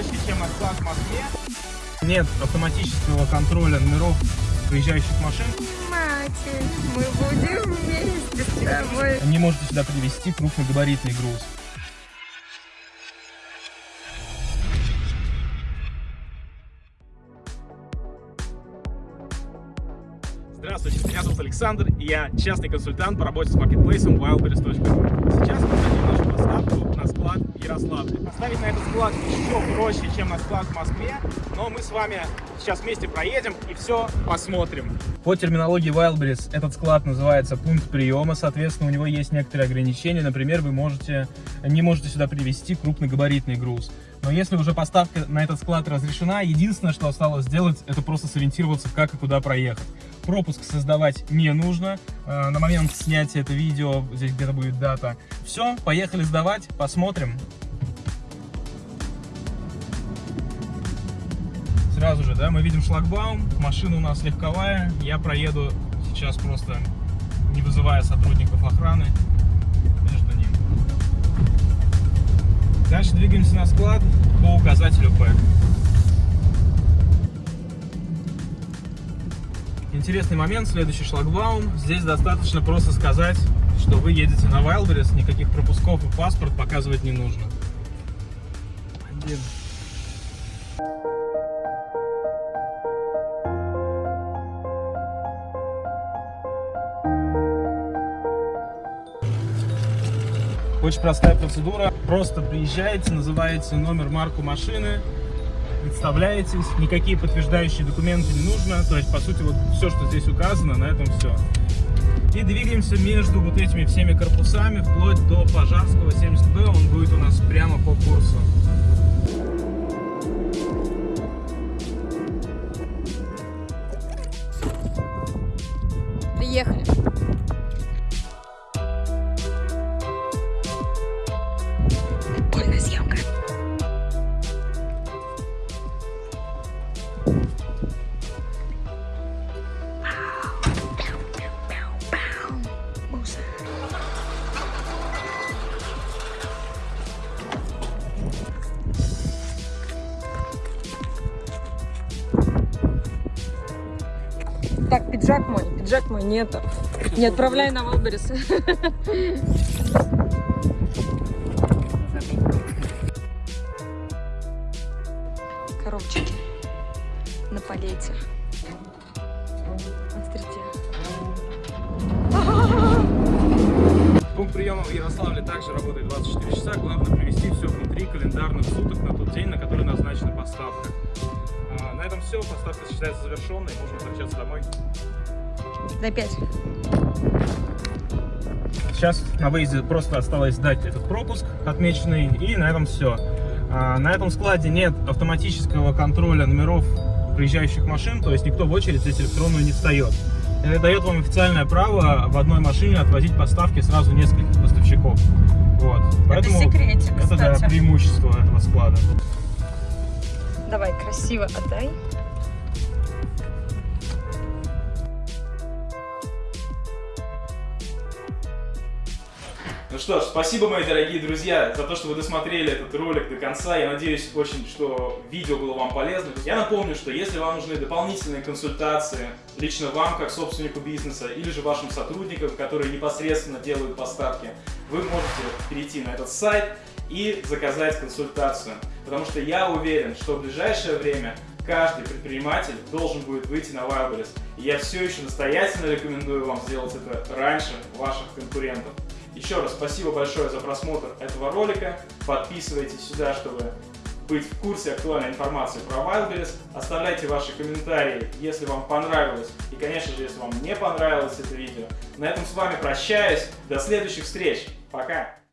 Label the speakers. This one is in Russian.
Speaker 1: проще, чем на склад в Москве. Нет автоматического контроля номеров приезжающих машин.
Speaker 2: Мати, мы будем вместе с тобой.
Speaker 1: Не можете сюда привезти крупногабаритный груз. Здравствуйте, меня зовут Александр, и я частный консультант по работе с маркетплейсом wildberries.ru. Сейчас мы хотим нашу поставку на склад в Ярославле. Поставить на этот склад еще проще, чем на склад в Москве, но мы с вами сейчас вместе проедем и все посмотрим. По терминологии Wildberries этот склад называется пункт приема, соответственно, у него есть некоторые ограничения. Например, вы можете, не можете сюда привезти крупногабаритный груз. Но если уже поставка на этот склад разрешена, единственное, что осталось сделать, это просто сориентироваться, как и куда проехать. Пропуск создавать не нужно. Э, на момент снятия этого видео, здесь где-то будет дата. Все, поехали сдавать, посмотрим. Сразу же, да, мы видим шлагбаум, машина у нас легковая. Я проеду сейчас просто, не вызывая сотрудников охраны, между ним. Дальше двигаемся на склад по указателю П. Интересный момент, следующий шлагбаум. Здесь достаточно просто сказать, что вы едете на Wildberries, никаких пропусков и паспорт показывать не нужно. Один. Очень простая процедура. Просто приезжаете, называете номер, марку машины, представляетесь, никакие подтверждающие документы не нужно. То есть, по сути, вот все, что здесь указано, на этом все. И двигаемся между вот этими всеми корпусами, вплоть до Пожарского 70Б. Он будет у нас прямо по курсу.
Speaker 2: Приехали. Так, пиджак мой, пиджак мой нету. Не отправляй на Wildberries. Коробчики на палете. Смотрите.
Speaker 1: Пункт приема в Ярославле также работает 24 часа. Главное привести все внутри календарных суток на тот день, на который назначена поставка. А, На этом все. Поставка считается завершенной. Можно возвращаться домой.
Speaker 2: На 5.
Speaker 1: Сейчас на выезде просто осталось сдать этот пропуск отмеченный, и на этом все. На этом складе нет автоматического контроля номеров приезжающих машин, то есть никто в очередь здесь электронную не встает. Это дает вам официальное право в одной машине отвозить поставки сразу нескольких поставщиков. Вот. Поэтому
Speaker 2: секретик,
Speaker 1: это да, преимущество этого склада.
Speaker 2: Давай, красиво отдай.
Speaker 1: Ну что ж, спасибо, мои дорогие друзья, за то, что вы досмотрели этот ролик до конца. Я надеюсь очень, что видео было вам полезно. Я напомню, что если вам нужны дополнительные консультации, лично вам, как собственнику бизнеса, или же вашим сотрудникам, которые непосредственно делают поставки, вы можете перейти на этот сайт и заказать консультацию. Потому что я уверен, что в ближайшее время каждый предприниматель должен будет выйти на Wildberries. И я все еще настоятельно рекомендую вам сделать это раньше ваших конкурентов. Еще раз спасибо большое за просмотр этого ролика. Подписывайтесь сюда, чтобы быть в курсе актуальной информации про Wildberries. Оставляйте ваши комментарии, если вам понравилось. И, конечно же, если вам не понравилось это видео. На этом с вами прощаюсь. До следующих встреч. Пока!